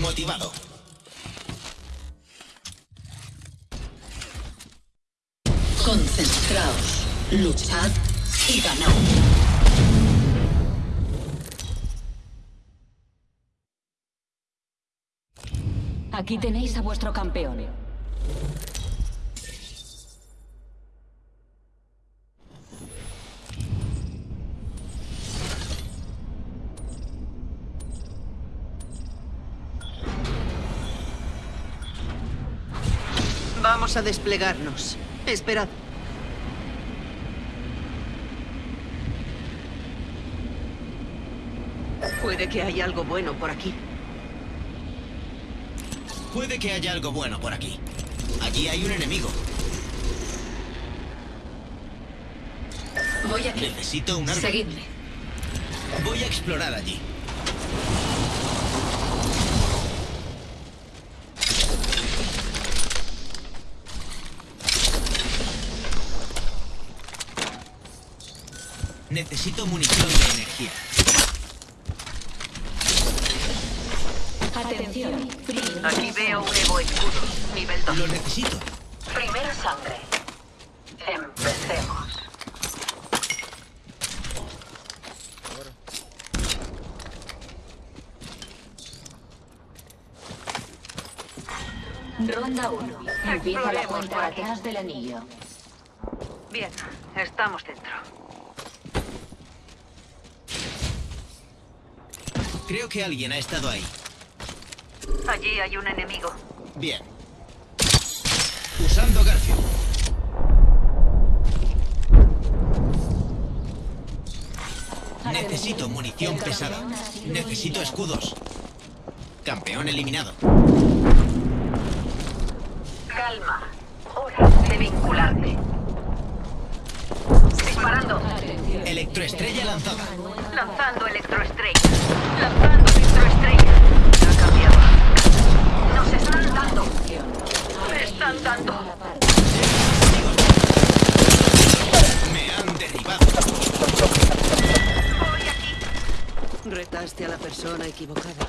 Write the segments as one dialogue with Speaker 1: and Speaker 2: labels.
Speaker 1: motivado.
Speaker 2: Concentraos, luchad y ganad.
Speaker 3: Aquí tenéis a vuestro campeón.
Speaker 4: Vamos a desplegarnos. Esperad. Puede que haya algo bueno por aquí.
Speaker 1: Puede que haya algo bueno por aquí. Allí hay un enemigo.
Speaker 2: Voy aquí.
Speaker 1: Necesito un arma.
Speaker 2: Seguidme.
Speaker 1: Voy a explorar allí. Necesito munición de energía.
Speaker 3: Atención.
Speaker 4: Aquí veo un Evo escudo. Nivel 2.
Speaker 1: Lo necesito.
Speaker 2: Primera sangre. Empecemos.
Speaker 3: Ronda 1. Empieza la cuenta atrás del anillo.
Speaker 4: Bien, estamos dentro.
Speaker 1: Creo que alguien ha estado ahí.
Speaker 4: Allí hay un enemigo.
Speaker 1: Bien. Usando Garfio. Necesito munición pesada. Necesito escudos. Campeón eliminado.
Speaker 2: Calma. Hora de vincularte. Disparando.
Speaker 1: Electroestrella lanzada.
Speaker 4: Lanzando electroestrella. Lanzando electroestrella. Ha cambiado.
Speaker 2: Nos están dando.
Speaker 4: Me están dando.
Speaker 1: Me han derribado.
Speaker 4: Voy aquí. Retaste a la persona equivocada.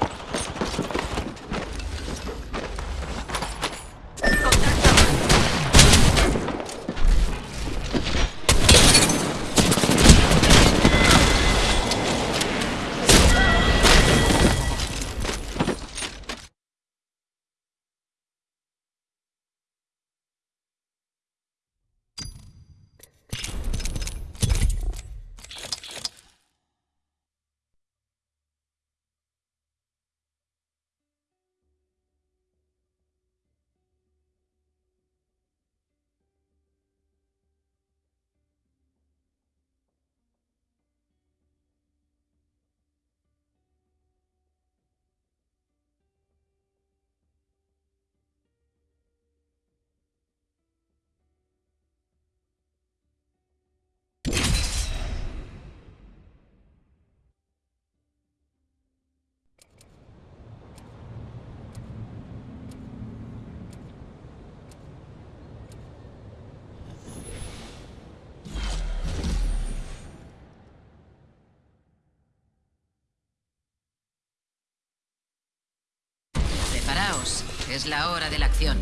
Speaker 5: Preparaos, es la hora de la acción.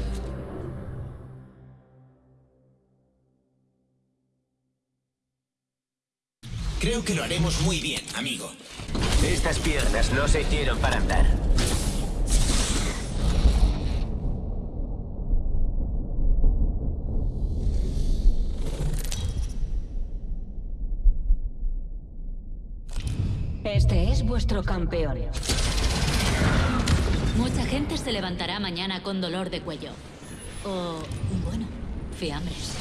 Speaker 1: Creo que lo haremos muy bien, amigo.
Speaker 6: Estas piernas no se hicieron para andar.
Speaker 3: Este es vuestro campeón.
Speaker 7: Mucha gente se levantará mañana con dolor de cuello. O, bueno, fiambres.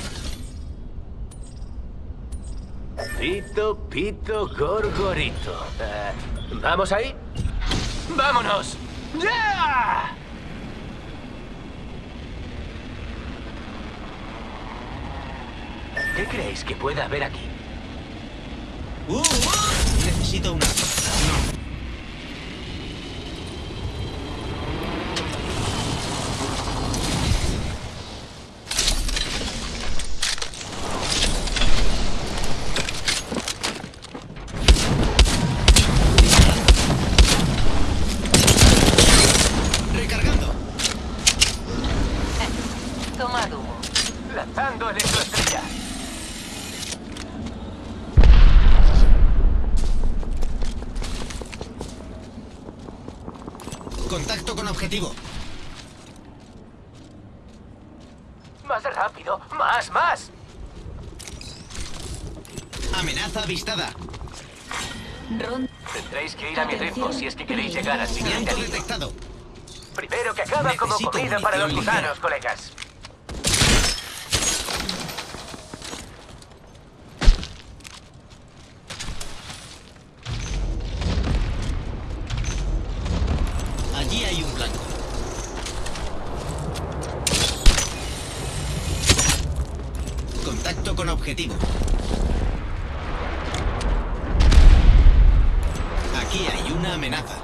Speaker 6: Pito, pito, gorgorito. Eh, ¿Vamos ahí? ¡Vámonos! ¡Ya! ¿Qué creéis que pueda haber aquí?
Speaker 1: Uh, uh, necesito una. No. Contacto con objetivo.
Speaker 6: Más rápido. Más, más.
Speaker 1: Amenaza avistada.
Speaker 3: Ronda.
Speaker 6: Tendréis que ir a mi ritmo si es que queréis llegar al siguiente
Speaker 1: Blanco
Speaker 6: anillo.
Speaker 1: detectado.
Speaker 6: Primero que acaba como
Speaker 1: Necesito
Speaker 6: comida para los gusanos, colegas.
Speaker 1: Allí hay un blanco. Contacto con objetivo. Aquí hay una amenaza.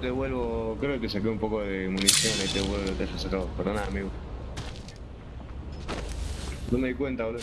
Speaker 8: Te review y te vuelvo. Creo que saqué un poco de munición y te vuelvo te dejo sacado. Perdona, amigo. No me di cuenta, boludo.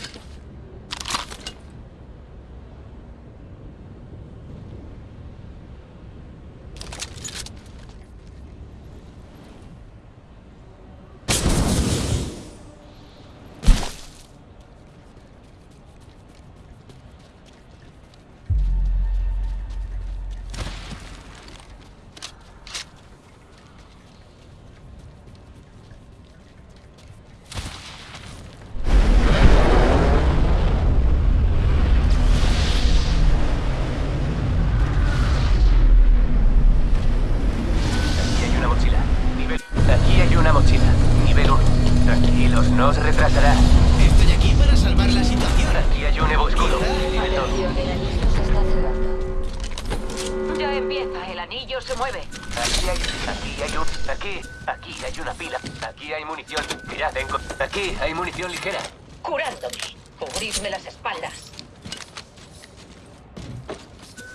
Speaker 6: Munición. Mirad, tengo, aquí hay munición ligera.
Speaker 2: Curándome. Cubridme las espaldas.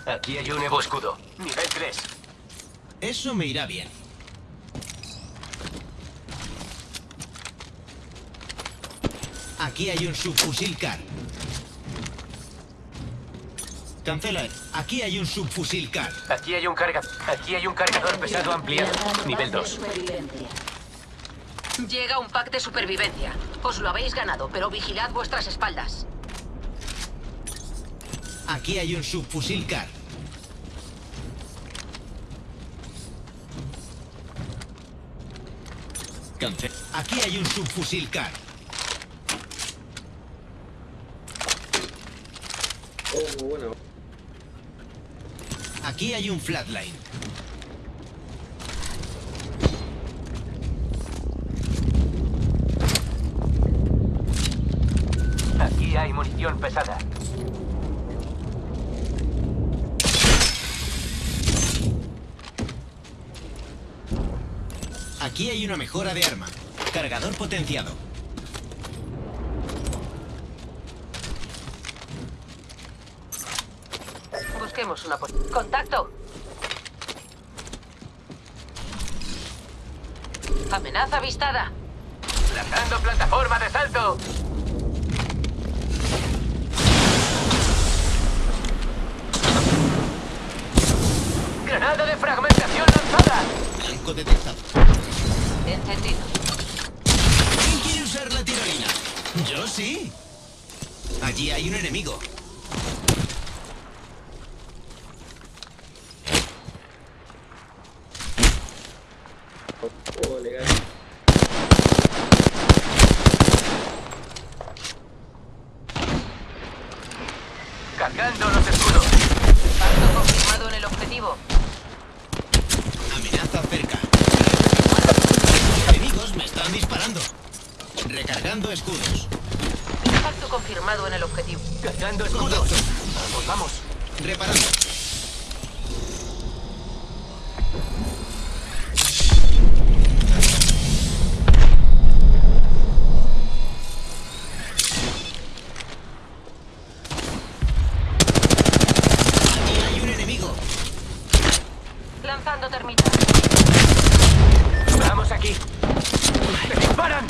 Speaker 6: Aquí hay un Evo escudo. Nivel 3.
Speaker 1: Eso me irá bien. Aquí hay un subfusil CAR. Cancela. Aquí hay un subfusil CAR.
Speaker 6: Aquí hay un carga, aquí hay un cargador pesado ampliado. Nivel
Speaker 3: pack de
Speaker 6: 2.
Speaker 2: Llega un pack de supervivencia. Os lo habéis ganado, pero vigilad vuestras espaldas.
Speaker 1: Aquí hay un subfusil CAR. Cancel. Aquí hay un subfusil CAR.
Speaker 8: Oh, bueno.
Speaker 1: Aquí hay un flatline.
Speaker 6: Aquí hay munición pesada.
Speaker 1: Aquí hay una mejora de arma. Cargador potenciado.
Speaker 2: Busquemos una pos- ¡Contacto! Amenaza avistada.
Speaker 6: Lanzando plataforma de salto. ¡Granada de fragmentación lanzada!
Speaker 1: Blanco detectado.
Speaker 2: Encendido.
Speaker 1: ¿Quién quiere usar la tirolina? Yo sí. Allí hay un enemigo.
Speaker 8: Oh, legal.
Speaker 6: Cargando los escudos.
Speaker 2: Impacto confirmado en el objetivo.
Speaker 1: Amenaza cerca. Enemigos me están disparando. Recargando escudos.
Speaker 2: Confirmado en el objetivo.
Speaker 6: Cargando escudos. Vamos, vamos.
Speaker 1: Reparando. Aquí hay un enemigo.
Speaker 2: Lanzando termitas.
Speaker 6: Vamos aquí. ¡Me disparan!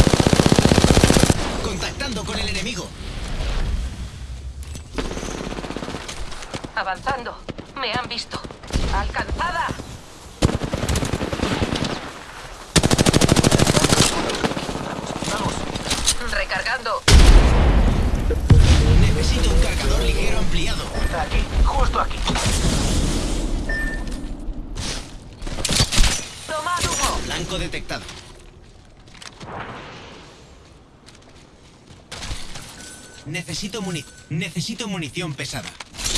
Speaker 1: Contactando con el enemigo.
Speaker 2: Avanzando. Me han visto. ¡Alcanzada!
Speaker 6: Vamos.
Speaker 2: Recargando.
Speaker 1: Necesito un cargador ligero ampliado.
Speaker 6: Aquí, justo aquí.
Speaker 2: Tomad humo.
Speaker 1: Blanco detectado. Necesito muni... Necesito munición pesada.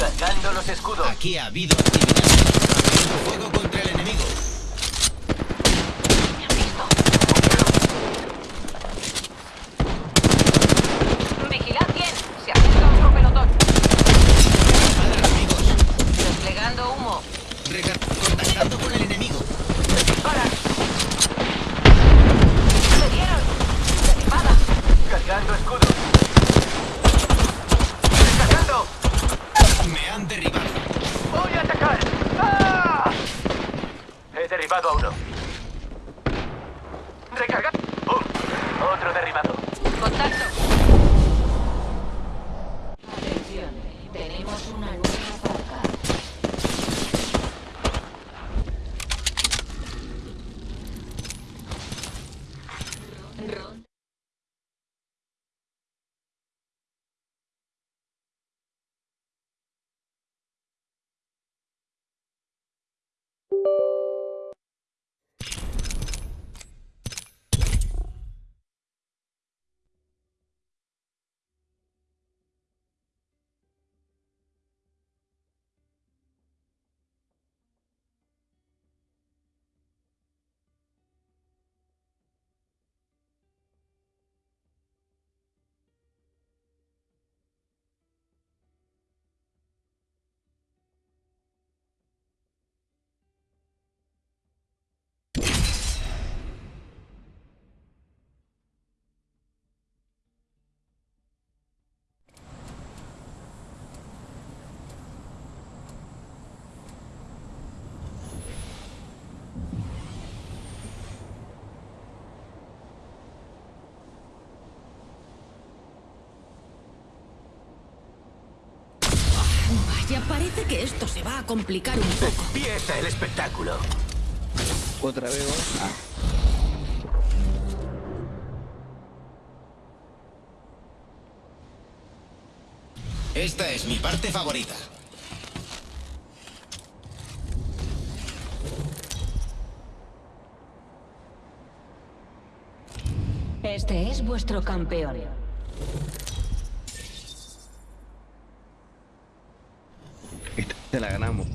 Speaker 6: Cargando los escudos.
Speaker 1: Aquí ha habido actividad. Fuego contra el enemigo.
Speaker 7: Parece que esto se va a complicar un poco.
Speaker 6: Empieza el espectáculo.
Speaker 8: Otra vez, vos. Ah.
Speaker 1: Esta es mi parte favorita.
Speaker 3: Este es vuestro campeón.
Speaker 8: Te la ganamos.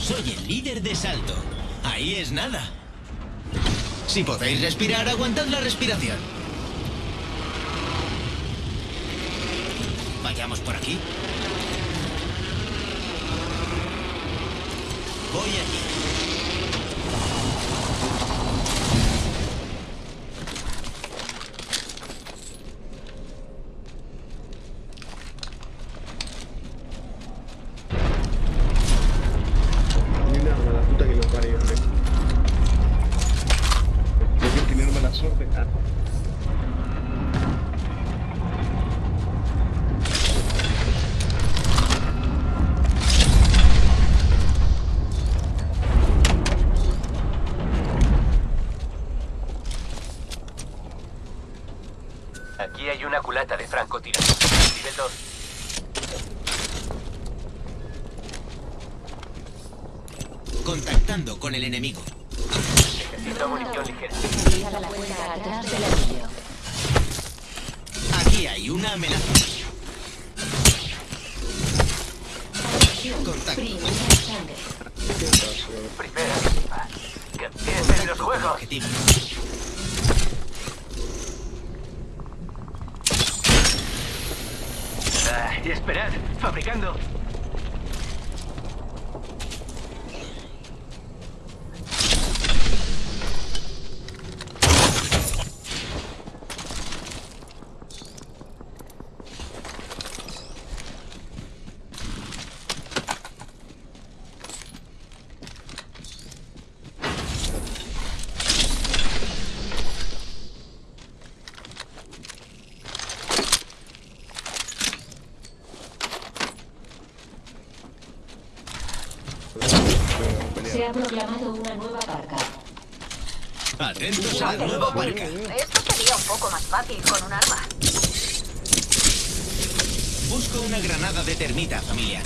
Speaker 1: Soy el líder de salto. Ahí es nada. Si podéis respirar, aguantad la respiración. Vayamos por aquí. Voy allí. Con el enemigo.
Speaker 6: Necesito munición ligera.
Speaker 3: Ha proclamado una nueva parca.
Speaker 1: Atentos a la nueva marca.
Speaker 2: Esto sería un poco más fácil con un arma.
Speaker 1: Busco una granada de termita, familia.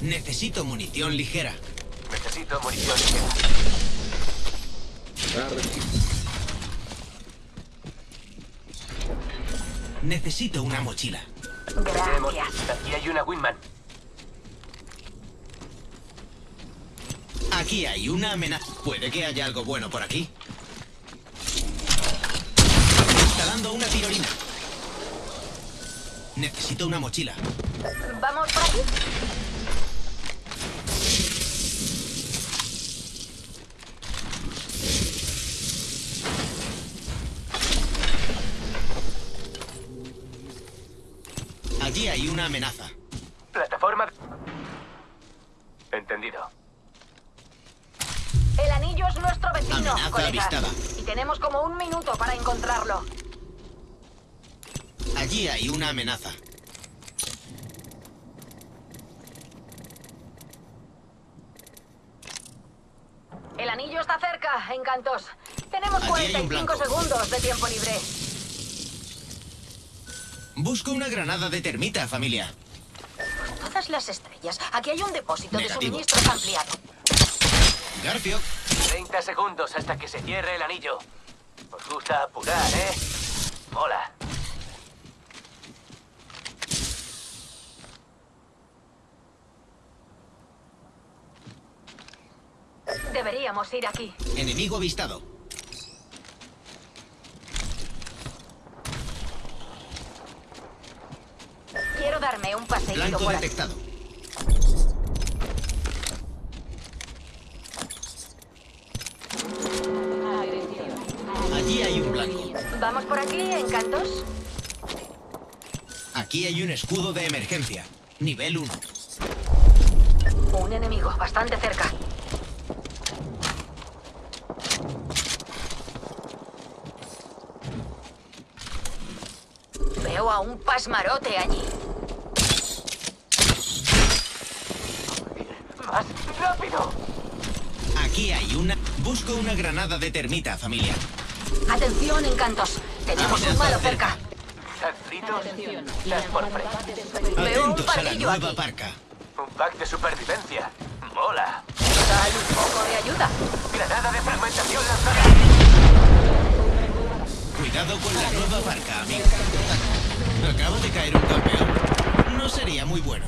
Speaker 1: Necesito munición ligera.
Speaker 6: Necesito munición ligera.
Speaker 1: Necesito una mochila.
Speaker 2: Gracias.
Speaker 6: Aquí hay una Winman.
Speaker 1: Aquí hay una amenaza. Puede que haya algo bueno por aquí. Instalando una tirolina. Necesito una mochila.
Speaker 2: ¿Vamos por aquí?
Speaker 1: Allí hay una amenaza.
Speaker 2: Encontrarlo.
Speaker 1: Allí hay una amenaza.
Speaker 2: El anillo está cerca, encantos. Tenemos
Speaker 1: Allí hay un
Speaker 2: 45
Speaker 1: blanco.
Speaker 2: segundos de tiempo libre.
Speaker 1: Busco una granada de termita, familia.
Speaker 2: Todas las estrellas. Aquí hay un depósito de suministros ampliado.
Speaker 1: Garfio,
Speaker 6: 30 segundos hasta que se cierre el anillo. Gusta apurar, ¿eh? Mola.
Speaker 2: Deberíamos ir aquí.
Speaker 1: enemigo avistado.
Speaker 2: Quiero darme un paseíto
Speaker 1: Blanco
Speaker 2: por aquí.
Speaker 1: detectado. Allí hay un blanco.
Speaker 2: ¿Vamos por aquí, encantos?
Speaker 1: Aquí hay un escudo de emergencia. Nivel 1.
Speaker 2: Un enemigo, bastante cerca. Veo a un pasmarote allí.
Speaker 6: ¡Más rápido!
Speaker 1: Aquí hay una... Busco una granada de termita, familia.
Speaker 2: Atención, encantos. Tenemos un malo
Speaker 1: cerca.
Speaker 6: Estás por frente.
Speaker 2: Veo un
Speaker 1: Atentos a la
Speaker 2: pardillo
Speaker 1: nueva
Speaker 2: aquí.
Speaker 1: parca.
Speaker 6: Un pack de supervivencia. Mola.
Speaker 2: Dale un poco de ayuda.
Speaker 6: Granada de fragmentación lanzada.
Speaker 1: Cuidado con la nueva parca, amigo. Acaba de caer un campeón. No sería muy bueno.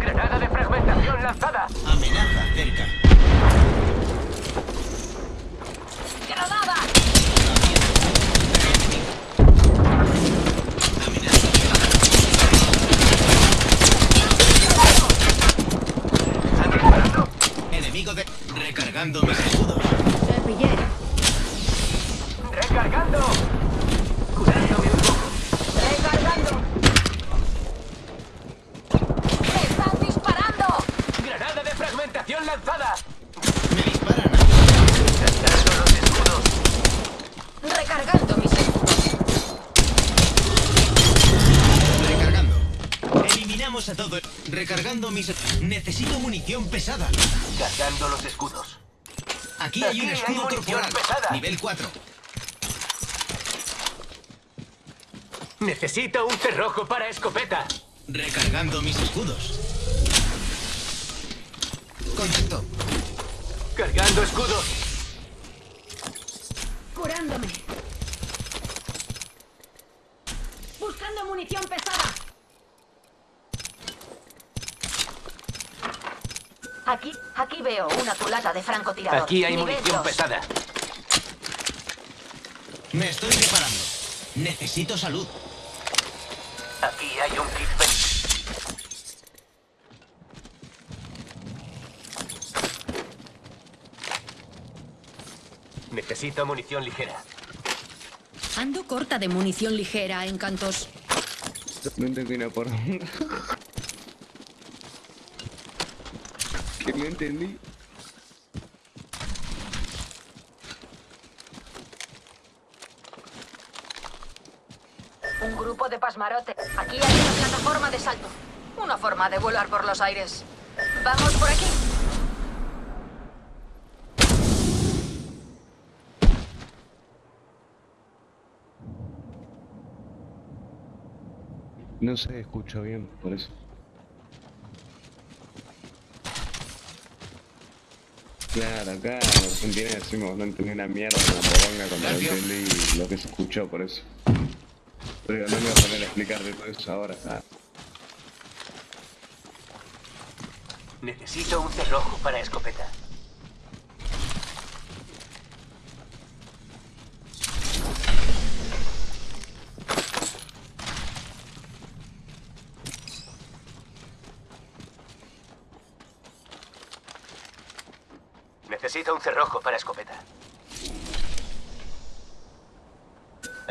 Speaker 6: Granada de fragmentación lanzada.
Speaker 1: Amenaza cerca.
Speaker 2: ¡Granada!
Speaker 1: Amenaza cerca.
Speaker 6: ¿Están disparando?
Speaker 1: Enemigo de... Recargando mis escudos.
Speaker 6: ¡Recargando! Curándome un poco.
Speaker 2: ¡Recargando! ¡Están disparando!
Speaker 6: ¡Granada de fragmentación lanzada!
Speaker 1: Me disparan.
Speaker 6: Gastando los escudos.
Speaker 2: Recargando mis escudos.
Speaker 1: Recargando. Eliminamos a todo. Recargando mis... Necesito munición pesada.
Speaker 6: Cargando los escudos.
Speaker 1: Aquí hay un escudo
Speaker 6: pesada.
Speaker 1: Nivel 4.
Speaker 6: Necesito un cerrojo para escopeta.
Speaker 1: Recargando mis escudos. Contacto.
Speaker 6: Cargando escudos.
Speaker 3: Curándome. Buscando munición pesada.
Speaker 2: Aquí, aquí veo una culata de francotirador.
Speaker 6: Aquí hay
Speaker 2: Nivel
Speaker 6: munición
Speaker 2: dos.
Speaker 6: pesada.
Speaker 1: Me estoy preparando. Necesito salud.
Speaker 6: Aquí hay un kit. Necesito munición ligera.
Speaker 9: Ando corta de munición ligera, encantos.
Speaker 8: No entendí una por Que no entendí.
Speaker 2: Un grupo de pasmarote. Aquí hay una plataforma de salto. Una forma de volar por los aires. Vamos por aquí.
Speaker 8: No se escucho bien, por eso. Claro, acá en Argentina decimos no entendí una mierda como poronga cuando entendí lo que se escuchó, por eso. Pero no me voy a poner a explicarte todo eso ahora. Ah,
Speaker 6: Necesito un cerrojo para escopeta. Necesito un cerrojo para escopeta.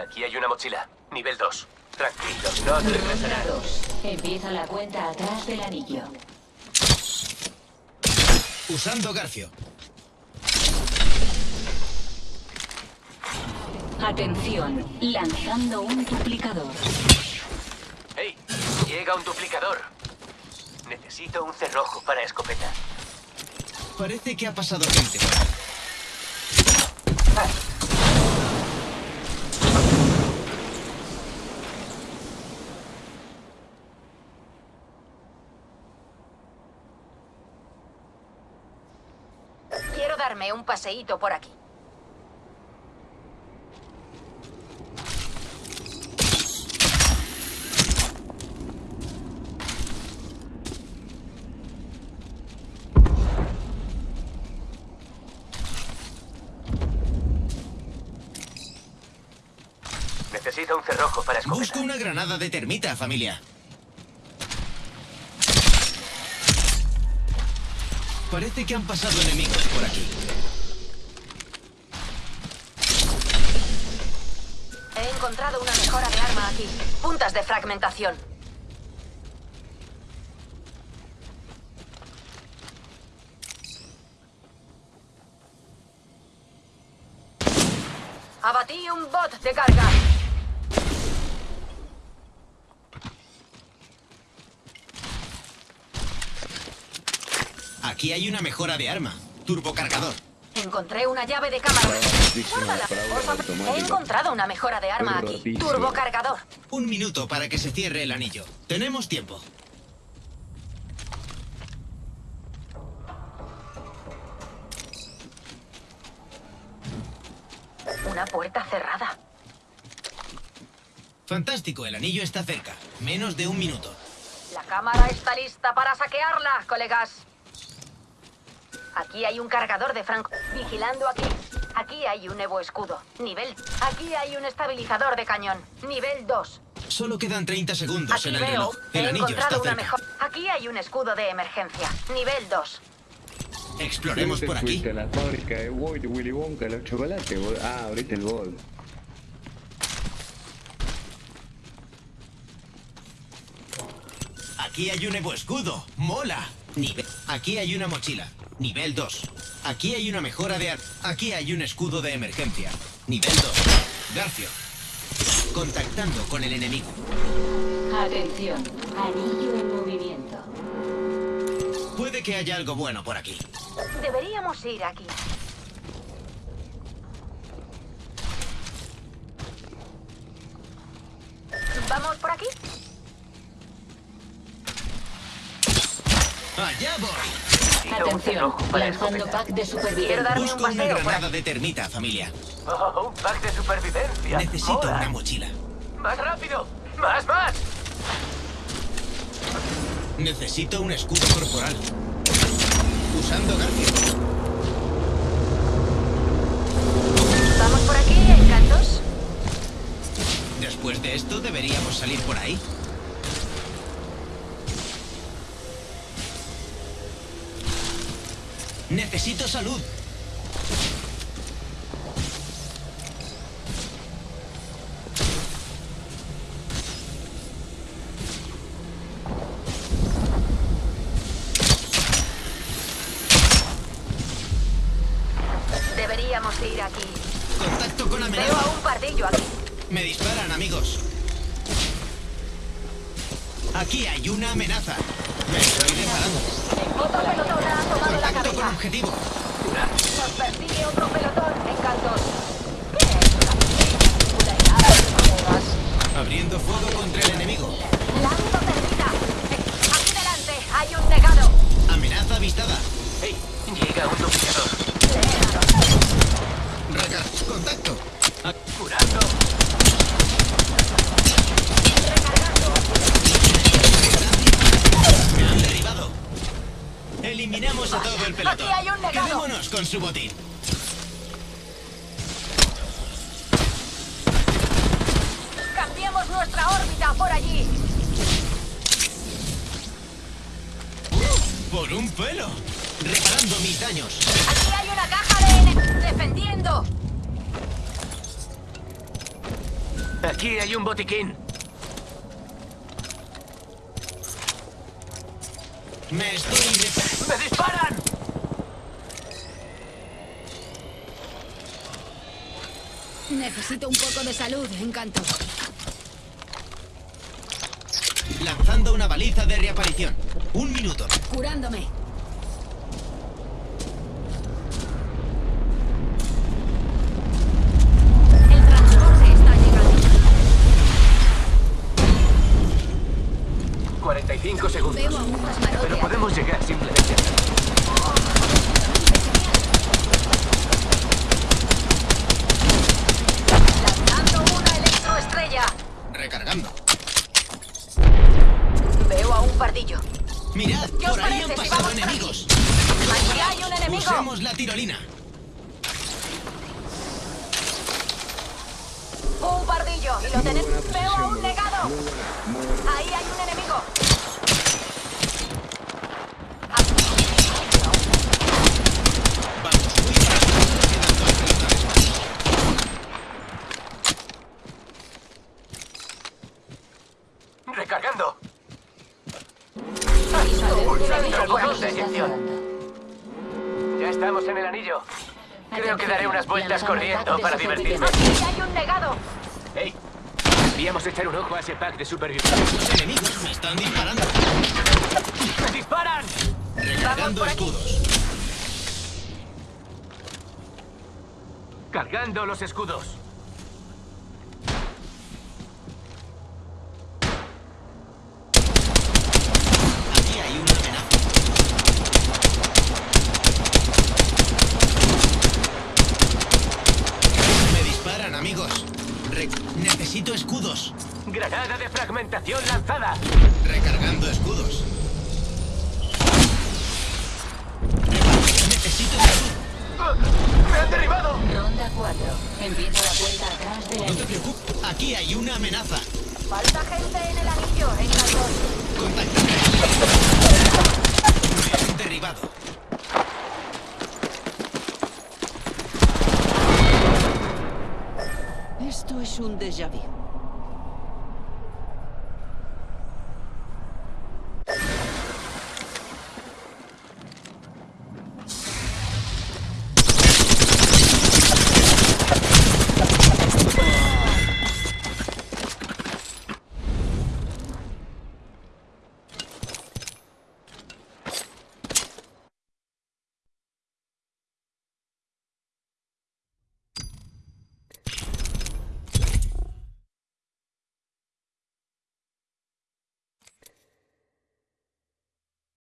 Speaker 6: Aquí hay una mochila. Nivel 2. Tranquilos, no te regresarás.
Speaker 3: 2. Empieza la cuenta atrás del anillo.
Speaker 1: Usando Garfio.
Speaker 3: Atención, lanzando un duplicador.
Speaker 6: ¡Hey! Llega un duplicador. Necesito un cerrojo para escopeta.
Speaker 1: Parece que ha pasado gente.
Speaker 2: Quiero darme un paseíto por aquí.
Speaker 6: Necesito un cerrojo para escopeta.
Speaker 1: Busco granada de termita, familia. Parece que han pasado enemigos por aquí.
Speaker 2: He encontrado una mejora de arma aquí. Puntas de fragmentación. Abatí un bot de carga.
Speaker 1: Aquí hay una mejora de arma. Turbocargador.
Speaker 2: Encontré una llave de cámara. He encontrado una mejora de arma aquí. Turbocargador.
Speaker 1: Un minuto para que se cierre el anillo. Tenemos tiempo.
Speaker 2: Una puerta cerrada.
Speaker 1: Fantástico, el anillo está cerca. Menos de un minuto.
Speaker 2: La cámara está lista para saquearla, colegas. Aquí hay un cargador de franco. Vigilando aquí. Aquí hay un Evo escudo. Nivel. Aquí hay un estabilizador de cañón. Nivel 2.
Speaker 1: Solo quedan 30 segundos
Speaker 2: Aquí
Speaker 1: en el
Speaker 2: veo.
Speaker 1: reloj.
Speaker 2: He
Speaker 1: El anillo está
Speaker 2: encontrado una
Speaker 1: cerca.
Speaker 2: mejor. Aquí hay un escudo de emergencia. Nivel 2.
Speaker 1: Exploremos por aquí.
Speaker 8: la fábrica de Willy Wonka, los chocolates. Ah, abriste el bol.
Speaker 1: Aquí hay un Evo escudo. ¡Mola! Nivel. Aquí hay una mochila. Nivel 2. Aquí hay una mejora de ar... Aquí hay un escudo de emergencia. Nivel 2. Garfio. Contactando con el enemigo.
Speaker 3: Atención, anillo en movimiento.
Speaker 1: Puede que haya algo bueno por aquí.
Speaker 2: Deberíamos ir aquí. ¿Vamos por aquí?
Speaker 1: ¡Allá voy!
Speaker 6: Un
Speaker 3: Atención, lanzando pack de
Speaker 2: Quiero
Speaker 3: supervivencia.
Speaker 2: darme un
Speaker 1: Busco una
Speaker 2: paseo por
Speaker 1: granada de termita, familia.
Speaker 6: Oh, un pack de supervivencia.
Speaker 1: Necesito una mochila.
Speaker 6: ¡Más rápido! ¡Más, más!
Speaker 1: Necesito un escudo corporal. Usando Garfio.
Speaker 2: ¿Vamos por aquí, encantos?
Speaker 1: Después de esto, deberíamos salir por ahí. Necesito salud. Contra el enemigo.
Speaker 2: Lanzo perdida. Aquí delante hay un negado.
Speaker 1: Amenaza avistada.
Speaker 6: ¡Hey! Llega un duplicador.
Speaker 1: Recar contacto. A-
Speaker 6: ¡Curando!
Speaker 1: Me han derribado. Eliminamos a todo el pelotón.
Speaker 2: Aquí hay un negado.
Speaker 1: Quedémonos con su botín.
Speaker 2: Por allí.
Speaker 1: Por un pelo. Reparando mis daños.
Speaker 2: Aquí hay una caja de... ene- Defendiendo.
Speaker 6: Aquí hay un botiquín.
Speaker 1: Me estoy...
Speaker 6: ¡Me disparan!
Speaker 9: Necesito un poco de salud, encanto.
Speaker 1: Lanzando una baliza de reaparición. Un minuto.
Speaker 9: Curándome.
Speaker 6: Anillo. Creo que daré unas vueltas corriendo para divertirme.
Speaker 2: Aquí hay un negado.
Speaker 6: ¡Hey! Deberíamos echar un ojo a ese pack de supervivencia.
Speaker 1: Los enemigos me están disparando.
Speaker 6: ¡Me disparan!
Speaker 1: Recargando escudos.
Speaker 6: Cargando los escudos.
Speaker 1: Aquí hay una amenaza. Me disparan, amigos. Re- Necesito escudos.
Speaker 6: Granada de fragmentación lanzada.
Speaker 1: Recargando escudos. Necesito.
Speaker 6: ¡Ah! ¡Me han derribado!
Speaker 3: Ronda 4. Empieza la cuenta atrás de la
Speaker 1: No te preocupes. Aquí hay una amenaza.
Speaker 2: Falta gente en el anillo. Encantos.
Speaker 1: Contacta. Me han derribado.
Speaker 4: Esto es un déjà vu.